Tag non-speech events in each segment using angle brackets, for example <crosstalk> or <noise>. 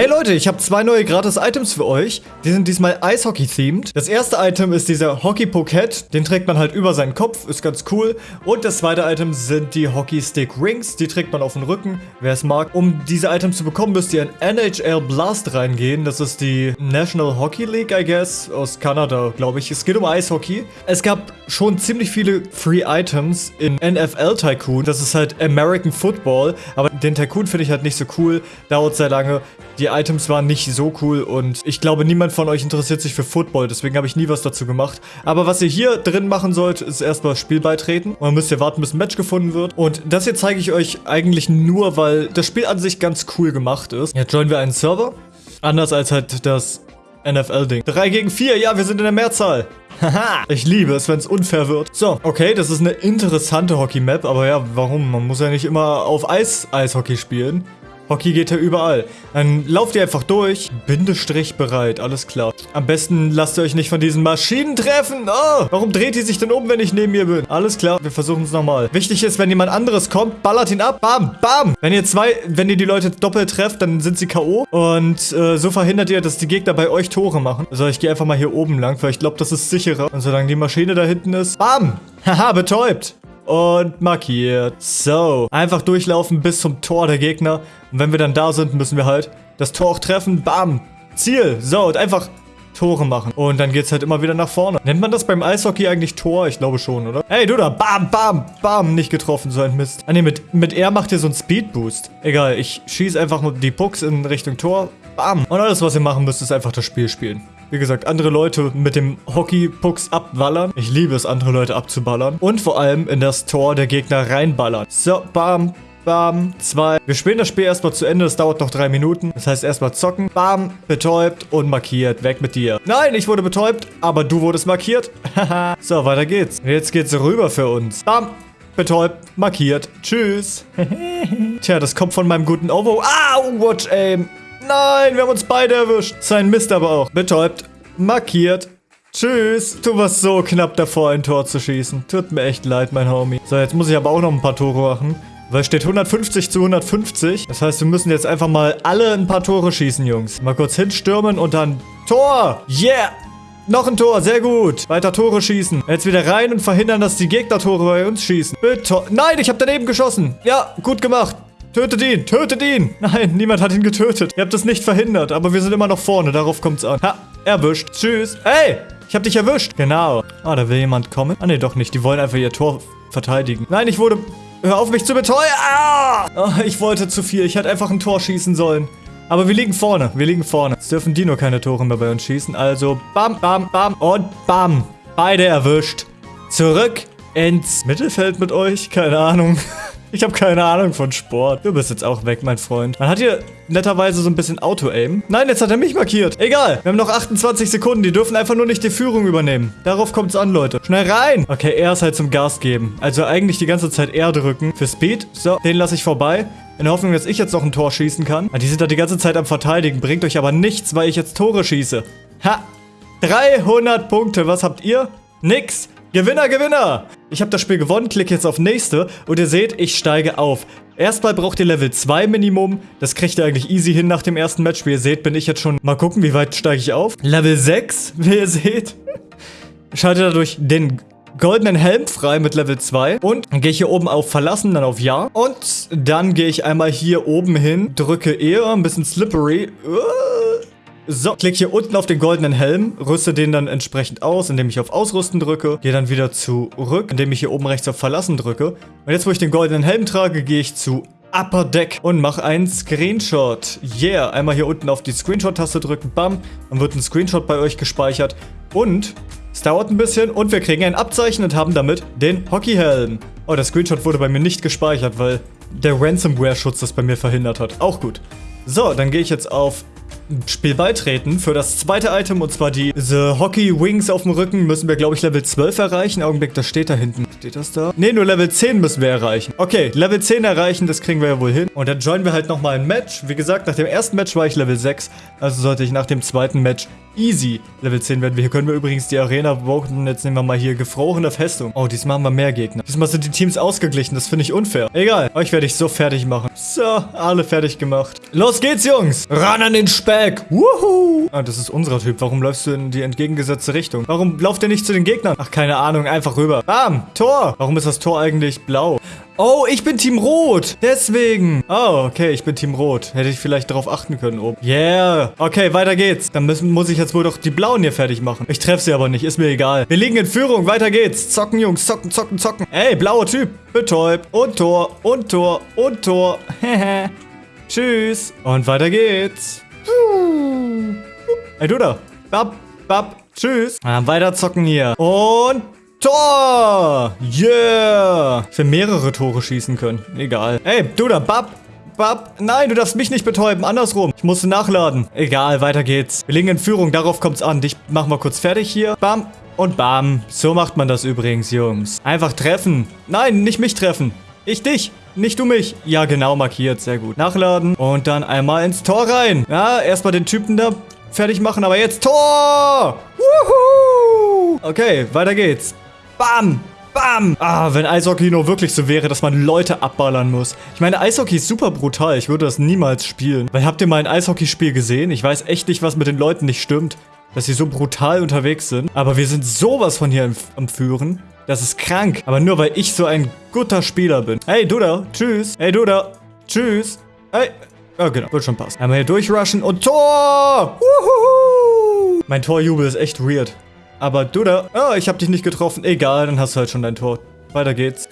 Hey Leute, ich habe zwei neue gratis-Items für euch. Die sind diesmal Eishockey-themed. Das erste Item ist dieser Hockey-Pocket. Den trägt man halt über seinen Kopf, ist ganz cool. Und das zweite Item sind die Hockey-Stick-Rings. Die trägt man auf den Rücken, wer es mag. Um diese Items zu bekommen, müsst ihr in NHL Blast reingehen. Das ist die National Hockey League, I guess, aus Kanada, glaube ich. Es geht um Eishockey. Es gab schon ziemlich viele Free Items in NFL Tycoon. Das ist halt American Football. Aber den Tycoon finde ich halt nicht so cool. Dauert sehr lange. Die Items waren nicht so cool und ich glaube, niemand von euch interessiert sich für Football, deswegen habe ich nie was dazu gemacht. Aber was ihr hier drin machen sollt, ist erstmal Spiel beitreten. Und dann müsst ihr warten, bis ein Match gefunden wird. Und das hier zeige ich euch eigentlich nur, weil das Spiel an sich ganz cool gemacht ist. Jetzt joinen wir einen Server. Anders als halt das NFL-Ding. 3 gegen 4, ja, wir sind in der Mehrzahl. Haha, ich liebe es, wenn es unfair wird. So, okay, das ist eine interessante Hockey-Map, aber ja, warum? Man muss ja nicht immer auf Eis Eishockey spielen. Hockey geht ja überall. Dann lauft ihr einfach durch. Bindestrich bereit, alles klar. Am besten lasst ihr euch nicht von diesen Maschinen treffen. Oh, warum dreht die sich denn um, wenn ich neben ihr bin? Alles klar, wir versuchen es nochmal. Wichtig ist, wenn jemand anderes kommt, ballert ihn ab. Bam, bam. Wenn ihr zwei, wenn ihr die Leute doppelt trefft, dann sind sie K.O. Und äh, so verhindert ihr, dass die Gegner bei euch Tore machen. Also ich gehe einfach mal hier oben lang, weil ich glaube, das ist sicherer. Und solange die Maschine da hinten ist, bam. Haha, betäubt und markiert. So, einfach durchlaufen bis zum Tor der Gegner. Und wenn wir dann da sind, müssen wir halt das Tor auch treffen. Bam, Ziel. So, und einfach Tore machen. Und dann geht's halt immer wieder nach vorne. Nennt man das beim Eishockey eigentlich Tor? Ich glaube schon, oder? Hey, du da. Bam, bam, bam. Nicht getroffen, so ein Mist. Ah, ne, mit, mit R macht ihr so einen Speedboost. Egal, ich schieße einfach die Pucks in Richtung Tor. Bam. Und alles, was ihr machen müsst, ist einfach das Spiel spielen. Wie gesagt, andere Leute mit dem Hockey-Pucks abballern. Ich liebe es, andere Leute abzuballern. Und vor allem in das Tor der Gegner reinballern. So, bam, Bam, zwei. Wir spielen das Spiel erstmal zu Ende, das dauert noch drei Minuten. Das heißt erstmal zocken. Bam, betäubt und markiert. Weg mit dir. Nein, ich wurde betäubt, aber du wurdest markiert. Haha. <laughs> so, weiter geht's. Jetzt geht's rüber für uns. Bam, betäubt, markiert. Tschüss. <laughs> Tja, das kommt von meinem guten Ovo. Ah, Watch Aim. Nein, wir haben uns beide erwischt. Sein Mist aber auch. Betäubt, markiert. Tschüss. Du warst so knapp davor, ein Tor zu schießen. Tut mir echt leid, mein Homie. So, jetzt muss ich aber auch noch ein paar Tore machen. Weil steht 150 zu 150. Das heißt, wir müssen jetzt einfach mal alle ein paar Tore schießen, Jungs. Mal kurz hinstürmen und dann Tor. Yeah. Noch ein Tor, sehr gut. Weiter Tore schießen. Jetzt wieder rein und verhindern, dass die Gegner Tore bei uns schießen. Bitte. Nein, ich habe daneben geschossen. Ja, gut gemacht. Tötet ihn! Tötet ihn! <laughs> Nein, niemand hat ihn getötet. Ihr habt es nicht verhindert, aber wir sind immer noch vorne. Darauf kommt es an. Ha, erwischt. Tschüss. Hey, ich hab dich erwischt. Genau. Ah, da will jemand kommen. Ah, nee, doch nicht. Die wollen einfach ihr Tor verteidigen. Nein, ich wurde... Hör auf, mich zu beteuern. Ah! Oh, ich wollte zu viel. Ich hätte einfach ein Tor schießen sollen. Aber wir liegen vorne. Wir liegen vorne. Jetzt dürfen die nur keine Tore mehr bei uns schießen. Also, bam, bam, bam und bam. Beide erwischt. Zurück ins Mittelfeld mit euch. Keine Ahnung. <laughs> Ich habe keine Ahnung von Sport. Du bist jetzt auch weg, mein Freund. Man hat hier netterweise so ein bisschen Auto-Aim. Nein, jetzt hat er mich markiert. Egal. Wir haben noch 28 Sekunden. Die dürfen einfach nur nicht die Führung übernehmen. Darauf kommt es an, Leute. Schnell rein. Okay, er ist halt zum Gas geben. Also eigentlich die ganze Zeit R drücken. Für Speed. So, den lasse ich vorbei. In der Hoffnung, dass ich jetzt noch ein Tor schießen kann. Die sind da die ganze Zeit am Verteidigen. Bringt euch aber nichts, weil ich jetzt Tore schieße. Ha. 300 Punkte. Was habt ihr? Nix. Gewinner, Gewinner! Ich habe das Spiel gewonnen, klicke jetzt auf nächste und ihr seht, ich steige auf. Erstmal braucht ihr Level 2 Minimum. Das kriegt ihr eigentlich easy hin nach dem ersten Match. Wie ihr seht, bin ich jetzt schon... Mal gucken, wie weit steige ich auf. Level 6, <laughs> wie ihr seht. Schaltet dadurch den goldenen Helm frei mit Level 2. Und gehe ich hier oben auf Verlassen, dann auf Ja. Und dann gehe ich einmal hier oben hin, drücke eher, ein bisschen slippery. Uh so, klick hier unten auf den goldenen Helm, rüste den dann entsprechend aus, indem ich auf Ausrüsten drücke. Gehe dann wieder zurück, indem ich hier oben rechts auf Verlassen drücke. Und jetzt, wo ich den goldenen Helm trage, gehe ich zu Upper Deck und mache einen Screenshot. Yeah, einmal hier unten auf die Screenshot-Taste drücken, bam, dann wird ein Screenshot bei euch gespeichert. Und es dauert ein bisschen und wir kriegen ein Abzeichen und haben damit den Hockeyhelm. Oh, der Screenshot wurde bei mir nicht gespeichert, weil der Ransomware-Schutz das bei mir verhindert hat. Auch gut. So, dann gehe ich jetzt auf Spiel beitreten für das zweite Item und zwar die The Hockey Wings auf dem Rücken müssen wir glaube ich Level 12 erreichen. Augenblick, das steht da hinten. Steht das da? Ne, nur Level 10 müssen wir erreichen. Okay, Level 10 erreichen, das kriegen wir ja wohl hin. Und dann joinen wir halt nochmal ein Match. Wie gesagt, nach dem ersten Match war ich Level 6, also sollte ich nach dem zweiten Match Easy. Level 10 werden wir. Hier können wir übrigens die Arena voten. Jetzt nehmen wir mal hier gefrorene Festung. Oh, diesmal haben wir mehr Gegner. Diesmal sind die Teams ausgeglichen. Das finde ich unfair. Egal. Euch werde ich so fertig machen. So, alle fertig gemacht. Los geht's, Jungs. Ran an den Speck. Wuhu. Ah, das ist unser Typ. Warum läufst du in die entgegengesetzte Richtung? Warum lauft ihr nicht zu den Gegnern? Ach, keine Ahnung. Einfach rüber. Bam. Tor. Warum ist das Tor eigentlich blau? Oh, ich bin Team Rot. Deswegen. Oh, okay, ich bin Team Rot. Hätte ich vielleicht darauf achten können oben. Yeah. Okay, weiter geht's. Dann müssen, muss ich jetzt wohl doch die Blauen hier fertig machen. Ich treffe sie aber nicht. Ist mir egal. Wir liegen in Führung. Weiter geht's. Zocken, Jungs. Zocken, zocken, zocken. Ey, blauer Typ. Betäubt. Und Tor. Und Tor. Und Tor. <laughs> Hehe. Tschüss. Und weiter geht's. Ey, du da. Bab, bab. Tschüss. Ah, weiter zocken hier. Und Tor! Yeah! Ich will mehrere Tore schießen können. Egal. Ey, du da, Bab! Bab! Nein, du darfst mich nicht betäuben. Andersrum. Ich musste nachladen. Egal, weiter geht's. Wir liegen in Führung. Darauf kommt's an. Dich machen wir kurz fertig hier. Bam. Und bam. So macht man das übrigens, Jungs. Einfach treffen. Nein, nicht mich treffen. Ich dich. Nicht du mich. Ja, genau, markiert. Sehr gut. Nachladen. Und dann einmal ins Tor rein. Ja, erstmal den Typen da fertig machen. Aber jetzt Tor! Wuhu! Okay, weiter geht's. Bam! Bam! Ah, wenn Eishockey nur wirklich so wäre, dass man Leute abballern muss. Ich meine, Eishockey ist super brutal. Ich würde das niemals spielen. Weil habt ihr mal ein Eishockeyspiel gesehen? Ich weiß echt nicht, was mit den Leuten nicht stimmt. Dass sie so brutal unterwegs sind. Aber wir sind sowas von hier am Führen. Das ist krank. Aber nur, weil ich so ein guter Spieler bin. Hey, du da. Tschüss. Hey, du da. Tschüss. Hey. Ja, genau. Wird schon passen. Einmal hier durchrushen und Tor! Wuhu! Mein Torjubel ist echt weird. Aber du da... Oh, ich habe dich nicht getroffen. Egal, dann hast du halt schon dein Tor. Weiter geht's.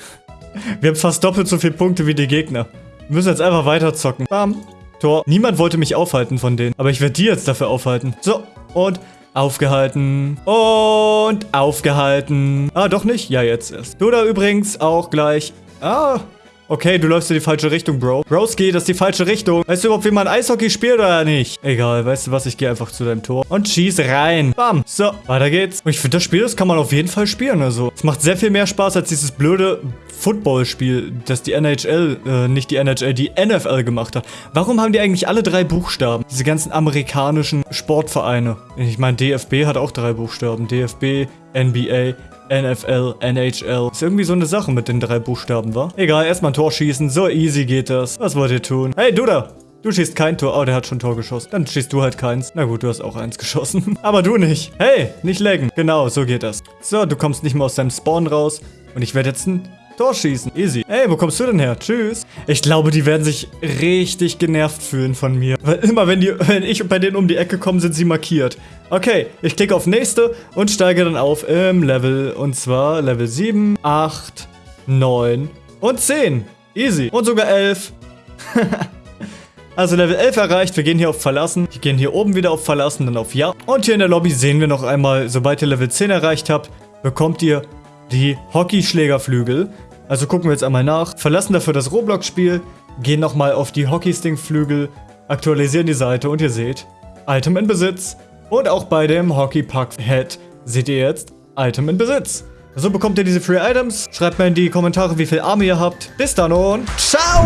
Wir haben fast doppelt so viele Punkte wie die Gegner. Wir müssen jetzt einfach weiter zocken. Bam. Tor. Niemand wollte mich aufhalten von denen. Aber ich werde die jetzt dafür aufhalten. So. Und aufgehalten. Und aufgehalten. Ah, doch nicht? Ja, jetzt erst. Du da übrigens auch gleich. Ah, Okay, du läufst in die falsche Richtung, Bro. Broski, das ist die falsche Richtung. Weißt du überhaupt, wie man Eishockey spielt oder nicht? Egal, weißt du was, ich gehe einfach zu deinem Tor und schieß rein. Bam. So, weiter geht's. Und ich finde, das Spiel, das kann man auf jeden Fall spielen, also. Es macht sehr viel mehr Spaß als dieses blöde Footballspiel, das die NHL, äh, nicht die NHL, die NFL gemacht hat. Warum haben die eigentlich alle drei Buchstaben? Diese ganzen amerikanischen Sportvereine. Ich meine, DFB hat auch drei Buchstaben. DFB, NBA, NFL, NHL. Ist irgendwie so eine Sache mit den drei Buchstaben, wa? Egal, erstmal ein Tor schießen. So easy geht das. Was wollt ihr tun? Hey, du da! Du schießt kein Tor. Oh, der hat schon ein Tor geschossen. Dann schießt du halt keins. Na gut, du hast auch eins <laughs> geschossen. Aber du nicht. Hey, nicht laggen. Genau, so geht das. So, du kommst nicht mehr aus deinem Spawn raus. Und ich werde jetzt ein Tor. Easy. Ey, wo kommst du denn her? Tschüss. Ich glaube, die werden sich richtig genervt fühlen von mir. Weil immer, wenn, die, wenn ich bei denen um die Ecke komme, sind sie markiert. Okay, ich klicke auf nächste und steige dann auf im Level. Und zwar Level 7, 8, 9 und 10. Easy. Und sogar 11. <laughs> Also Level 11 erreicht, wir gehen hier auf Verlassen. Wir gehen hier oben wieder auf Verlassen, dann auf Ja. Und hier in der Lobby sehen wir noch einmal, sobald ihr Level 10 erreicht habt, bekommt ihr die Hockeyschlägerflügel. Also gucken wir jetzt einmal nach. Verlassen dafür das Roblox-Spiel, gehen nochmal auf die Hockey-Sting-Flügel, aktualisieren die Seite und ihr seht, Item in Besitz. Und auch bei dem Hockey Puck Head seht ihr jetzt Item in Besitz. So bekommt ihr diese Free Items. Schreibt mir in die Kommentare, wie viel Arme ihr habt. Bis dann und ciao!